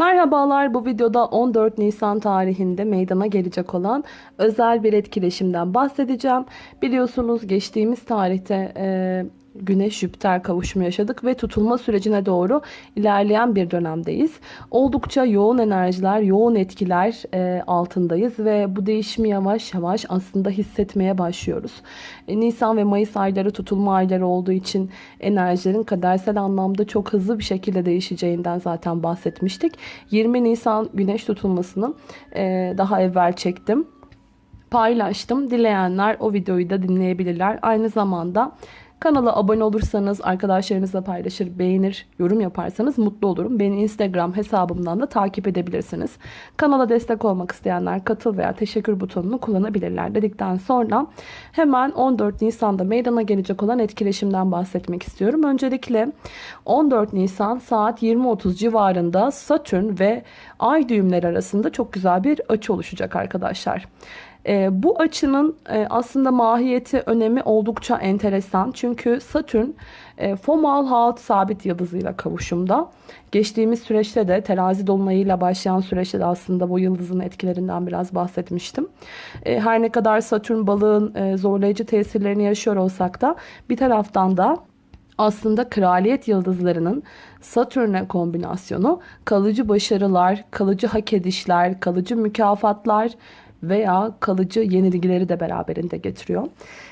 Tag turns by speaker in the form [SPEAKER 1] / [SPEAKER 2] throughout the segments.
[SPEAKER 1] Merhabalar bu videoda 14 Nisan tarihinde meydana gelecek olan özel bir etkileşimden bahsedeceğim. Biliyorsunuz geçtiğimiz tarihte Güneş-Jüpiter kavuşumu yaşadık ve tutulma sürecine doğru ilerleyen bir dönemdeyiz. Oldukça yoğun enerjiler, yoğun etkiler e, altındayız ve bu değişimi yavaş yavaş aslında hissetmeye başlıyoruz. E, Nisan ve Mayıs ayları tutulma ayları olduğu için enerjilerin kadersel anlamda çok hızlı bir şekilde değişeceğinden zaten bahsetmiştik. 20 Nisan güneş tutulmasını e, daha evvel çektim paylaştım. Dileyenler o videoyu da dinleyebilirler. Aynı zamanda Kanala abone olursanız, arkadaşlarınızla paylaşır, beğenir, yorum yaparsanız mutlu olurum. Beni Instagram hesabımdan da takip edebilirsiniz. Kanala destek olmak isteyenler katıl veya teşekkür butonunu kullanabilirler dedikten sonra hemen 14 Nisan'da meydana gelecek olan etkileşimden bahsetmek istiyorum. Öncelikle 14 Nisan saat 20.30 civarında Satürn ve Ay düğümleri arasında çok güzel bir açı oluşacak arkadaşlar. E, bu açının e, aslında mahiyeti, önemi oldukça enteresan. Çünkü Satürn e, Fomalhaut sabit yıldızıyla kavuşumda. Geçtiğimiz süreçte de terazi dolunayıyla başlayan süreçte de aslında bu yıldızın etkilerinden biraz bahsetmiştim. E, her ne kadar Satürn balığın e, zorlayıcı tesirlerini yaşıyor olsak da bir taraftan da aslında kraliyet yıldızlarının Satürn'e kombinasyonu kalıcı başarılar, kalıcı hak edişler, kalıcı mükafatlar veya kalıcı yenilgileri de beraberinde getiriyor.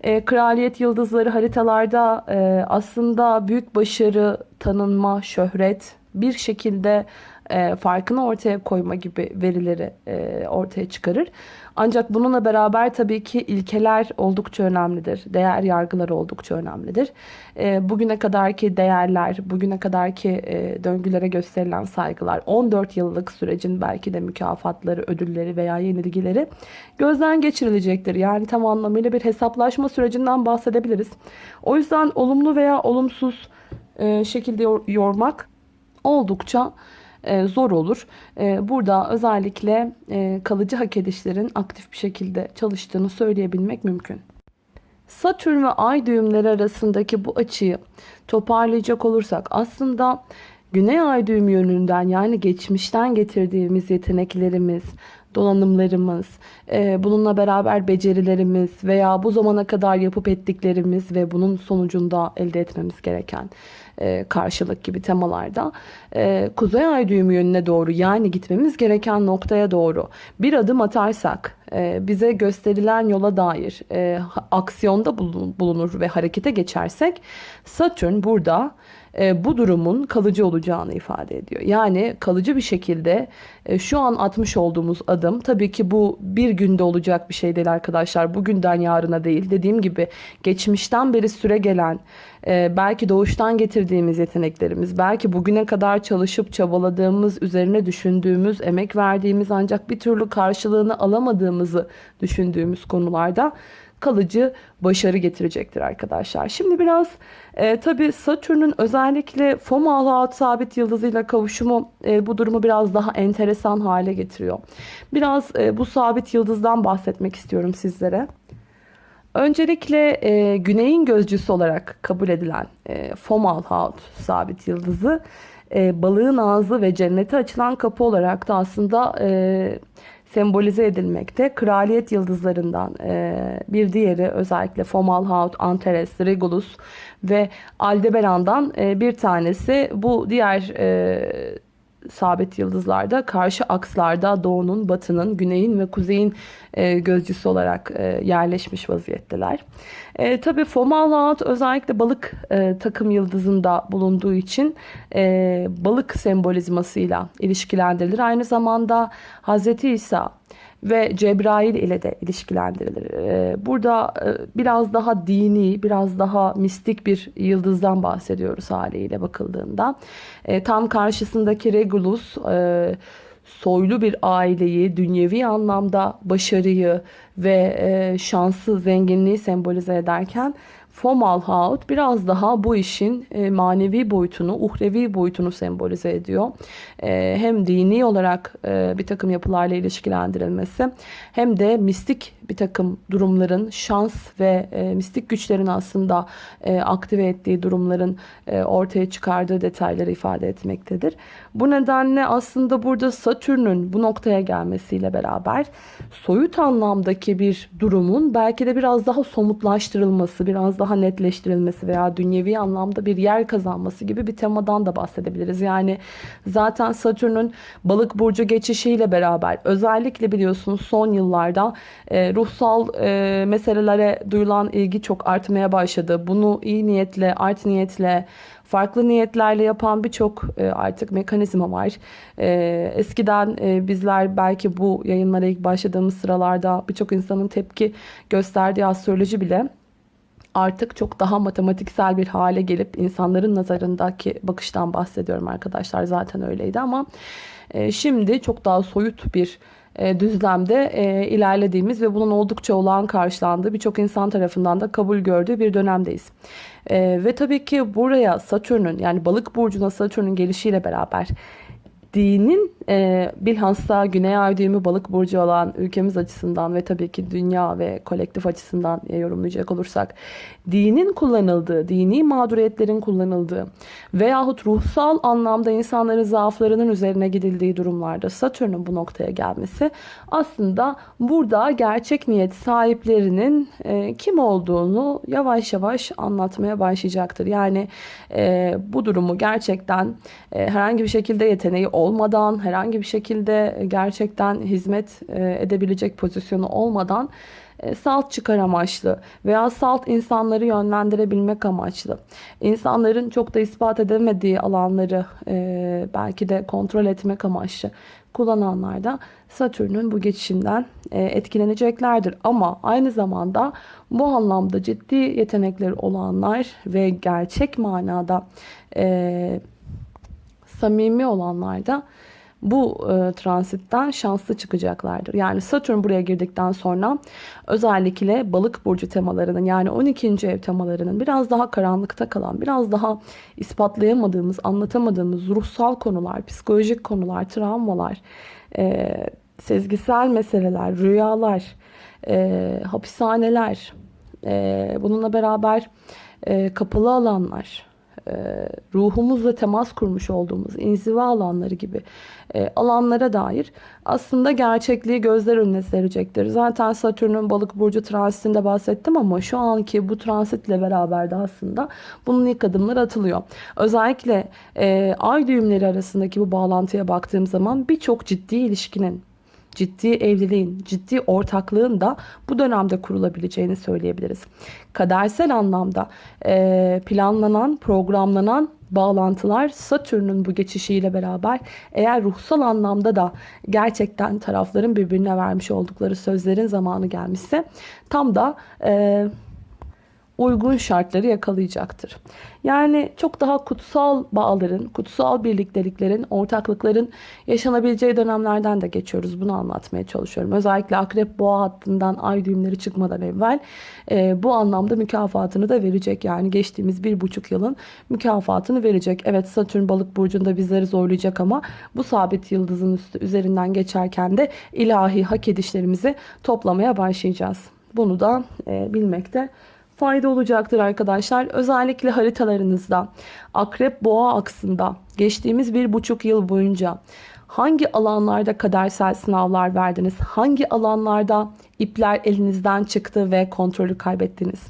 [SPEAKER 1] E, kraliyet yıldızları haritalarda e, aslında büyük başarı, tanınma, şöhret bir şekilde e, farkını ortaya koyma gibi verileri e, ortaya çıkarır. Ancak bununla beraber tabii ki ilkeler oldukça önemlidir. Değer yargıları oldukça önemlidir. E, bugüne kadarki değerler, bugüne kadarki e, döngülere gösterilen saygılar, 14 yıllık sürecin belki de mükafatları, ödülleri veya yenilgileri gözden geçirilecektir. Yani tam anlamıyla bir hesaplaşma sürecinden bahsedebiliriz. O yüzden olumlu veya olumsuz e, şekilde yormak oldukça e, zor olur. E, burada özellikle e, kalıcı hak edişlerin aktif bir şekilde çalıştığını söyleyebilmek mümkün. Satürn ve Ay düğümleri arasındaki bu açıyı toparlayacak olursak aslında Güney Ay düğüm yönünden yani geçmişten getirdiğimiz yeteneklerimiz, donanımlarımız, bununla beraber becerilerimiz veya bu zamana kadar yapıp ettiklerimiz ve bunun sonucunda elde etmemiz gereken e, karşılık gibi temalarda. E, Kuzey Ay düğümü yönüne doğru yani gitmemiz gereken noktaya doğru bir adım atarsak e, bize gösterilen yola dair aksiyonda bulunur ve harekete geçersek Satürn burada bu durumun kalıcı olacağını ifade ediyor. Yani kalıcı bir şekilde şu an atmış olduğumuz adım tabii ki bu bir günde olacak bir şey değil arkadaşlar. Bugünden yarına değil. Dediğim gibi geçmişten beri süre gelen belki doğuştan getirdiğimiz yeteneklerimiz, belki bugüne kadar çalışıp çabaladığımız, üzerine düşündüğümüz, emek verdiğimiz ancak bir türlü karşılığını alamadığımızı düşündüğümüz konularda kalıcı başarı getirecektir arkadaşlar. Şimdi biraz e, tabi Satürn'ün özellikle Fomalhaut sabit yıldızıyla kavuşumu e, bu durumu biraz daha enteresan hale getiriyor. Biraz e, bu sabit yıldızdan bahsetmek istiyorum sizlere. Öncelikle e, güneyin gözcüsü olarak kabul edilen e, Fomalhaut sabit yıldızı e, balığın ağzı ve cennete açılan kapı olarak da aslında e, sembolize edilmekte. Kraliyet yıldızlarından e, bir diğeri özellikle Fomalhaut, Antares, Regulus ve Aldebaran'dan e, bir tanesi. Bu diğer e, sabit yıldızlarda karşı akslarda doğunun, batının, güneyin ve kuzeyin e, gözcüsü olarak e, yerleşmiş vaziyetteler. E, Tabi Fomalhaut özellikle balık e, takım yıldızında bulunduğu için e, balık sembolizmasıyla ilişkilendirilir. Aynı zamanda Hz. İsa ve Cebrail ile de ilişkilendirilir. Ee, burada e, biraz daha dini, biraz daha mistik bir yıldızdan bahsediyoruz haliyle bakıldığında. Ee, tam karşısındaki Regulus e, soylu bir aileyi, dünyevi anlamda başarıyı ve e, şansı, zenginliği sembolize ederken Fomalhaut biraz daha bu işin e, manevi boyutunu, uhrevi boyutunu sembolize ediyor. E, hem dini olarak e, bir takım yapılarla ilişkilendirilmesi hem de mistik bir takım durumların, şans ve mistik güçlerin aslında aktive ettiği durumların ortaya çıkardığı detayları ifade etmektedir. Bu nedenle aslında burada Satürn'ün bu noktaya gelmesiyle beraber soyut anlamdaki bir durumun belki de biraz daha somutlaştırılması, biraz daha netleştirilmesi veya dünyevi anlamda bir yer kazanması gibi bir temadan da bahsedebiliriz. Yani zaten Satürn'ün balık burcu geçişiyle beraber özellikle biliyorsunuz son yıllarda e, ruhsal e, meselelere duyulan ilgi çok artmaya başladı. Bunu iyi niyetle, art niyetle, farklı niyetlerle yapan birçok e, artık mekanizma var. E, eskiden e, bizler belki bu yayınlara ilk başladığımız sıralarda birçok insanın tepki gösterdiği astroloji bile artık çok daha matematiksel bir hale gelip insanların nazarındaki bakıştan bahsediyorum arkadaşlar zaten öyleydi ama şimdi çok daha soyut bir düzlemde ilerlediğimiz ve bunun oldukça olağan karşılandığı birçok insan tarafından da kabul gördüğü bir dönemdeyiz. Ve tabii ki buraya Satürn'ün yani balık burcuna Satürn'ün gelişiyle beraber dinin e, bilhassa Güney Ay düğümü balık burcu olan ülkemiz açısından ve tabii ki dünya ve kolektif açısından yorumlayacak olursak dinin kullanıldığı, dini mağduriyetlerin kullanıldığı veyahut ruhsal anlamda insanların zaaflarının üzerine gidildiği durumlarda Satürn'ün bu noktaya gelmesi aslında burada gerçek niyet sahiplerinin e, kim olduğunu yavaş yavaş anlatmaya başlayacaktır. Yani e, bu durumu gerçekten e, herhangi bir şekilde yeteneği olmadan, herhangi bir şekilde gerçekten hizmet e, edebilecek pozisyonu olmadan e, salt çıkar amaçlı veya salt insanları yönlendirebilmek amaçlı. İnsanların çok da ispat edemediği alanları e, belki de kontrol etmek amaçlı kullananlar da Satürn'ün bu geçişinden etkileneceklerdir. Ama aynı zamanda bu anlamda ciddi yetenekleri olanlar ve gerçek manada samimi olanlar da bu e, transitten şanslı çıkacaklardır. Yani Satürn buraya girdikten sonra özellikle balık burcu temalarının yani 12. ev temalarının biraz daha karanlıkta kalan, biraz daha ispatlayamadığımız, anlatamadığımız ruhsal konular, psikolojik konular, travmalar, e, sezgisel meseleler, rüyalar, e, hapishaneler, e, bununla beraber e, kapalı alanlar, e, ruhumuzla temas kurmuş olduğumuz inziva alanları gibi e, alanlara dair aslında gerçekliği gözler önüne serecektir. Zaten Satürn'ün balık burcu transitinde bahsettim ama şu anki bu transitle beraber de aslında bunun ilk adımları atılıyor. Özellikle e, ay düğümleri arasındaki bu bağlantıya baktığım zaman birçok ciddi ilişkinin ciddi evliliğin, ciddi ortaklığın da bu dönemde kurulabileceğini söyleyebiliriz. Kadersel anlamda planlanan, programlanan bağlantılar Satürn'ün bu geçişiyle beraber eğer ruhsal anlamda da gerçekten tarafların birbirine vermiş oldukları sözlerin zamanı gelmişse tam da e, uygun şartları yakalayacaktır. Yani çok daha kutsal bağların, kutsal birlikteliklerin, ortaklıkların yaşanabileceği dönemlerden de geçiyoruz. Bunu anlatmaya çalışıyorum. Özellikle akrep boğa hattından ay düğümleri çıkmadan evvel e, bu anlamda mükafatını da verecek. Yani geçtiğimiz bir buçuk yılın mükafatını verecek. Evet Satürn balık burcunda bizleri zorlayacak ama bu sabit yıldızın üstü üzerinden geçerken de ilahi hak edişlerimizi toplamaya başlayacağız. Bunu da e, bilmekte fayda olacaktır arkadaşlar. Özellikle haritalarınızda akrep boğa aksında geçtiğimiz bir buçuk yıl boyunca hangi alanlarda kadersel sınavlar verdiniz? Hangi alanlarda ipler elinizden çıktı ve kontrolü kaybettiniz?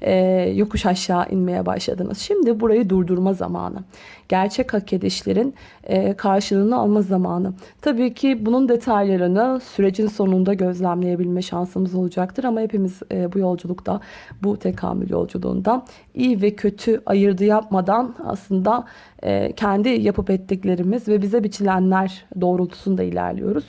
[SPEAKER 1] Ee, yokuş aşağı inmeye başladınız. Şimdi burayı durdurma zamanı gerçek hak edişlerin e, karşılığını alma zamanı. Tabii ki bunun detaylarını sürecin sonunda gözlemleyebilme şansımız olacaktır ama hepimiz e, bu yolculukta, bu tekamül yolculuğunda iyi ve kötü ayırdı yapmadan aslında e, kendi yapıp ettiklerimiz ve bize biçilenler doğrultusunda ilerliyoruz.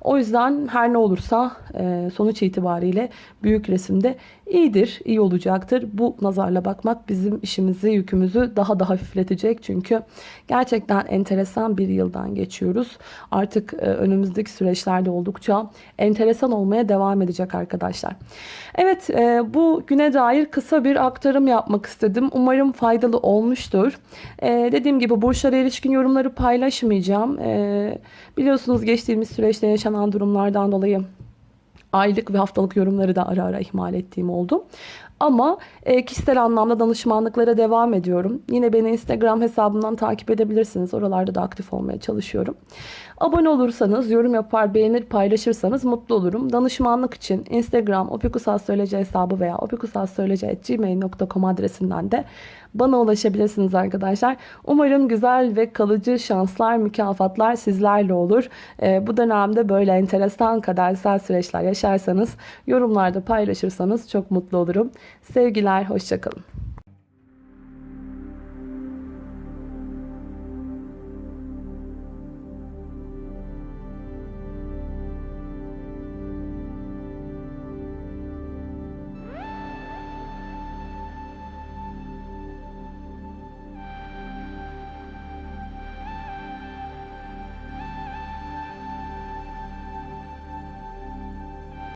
[SPEAKER 1] O yüzden her ne olursa sonuç sonuç itibariyle büyük resimde iyidir, iyi olacaktır. Bu nazarla bakmak bizim işimizi, yükümüzü daha da hafifletecek. Çünkü gerçekten enteresan bir yıldan geçiyoruz. Artık e, önümüzdeki süreçlerde oldukça enteresan olmaya devam edecek arkadaşlar. Evet, e, bu güne dair kısa bir aktarım yapmak istedim. Umarım faydalı olmuştur. E, dediğim gibi burçlara ilişkin yorumları paylaşmayacağım. Biliyorsunuz geçtiğimiz süreçte yaşanan durumlardan dolayı aylık ve haftalık yorumları da ara ara ihmal ettiğim oldu. Ama e, kişisel anlamda danışmanlıklara devam ediyorum. Yine beni Instagram hesabından takip edebilirsiniz. Oralarda da aktif olmaya çalışıyorum. Abone olursanız, yorum yapar, beğenir, paylaşırsanız mutlu olurum. Danışmanlık için Instagram opikusastroloji hesabı veya opikusastroloji.gmail.com adresinden de bana ulaşabilirsiniz arkadaşlar. Umarım güzel ve kalıcı şanslar, mükafatlar sizlerle olur. Ee, bu dönemde böyle enteresan kadersel süreçler yaşarsanız, yorumlarda paylaşırsanız çok mutlu olurum. Sevgiler, hoşçakalın.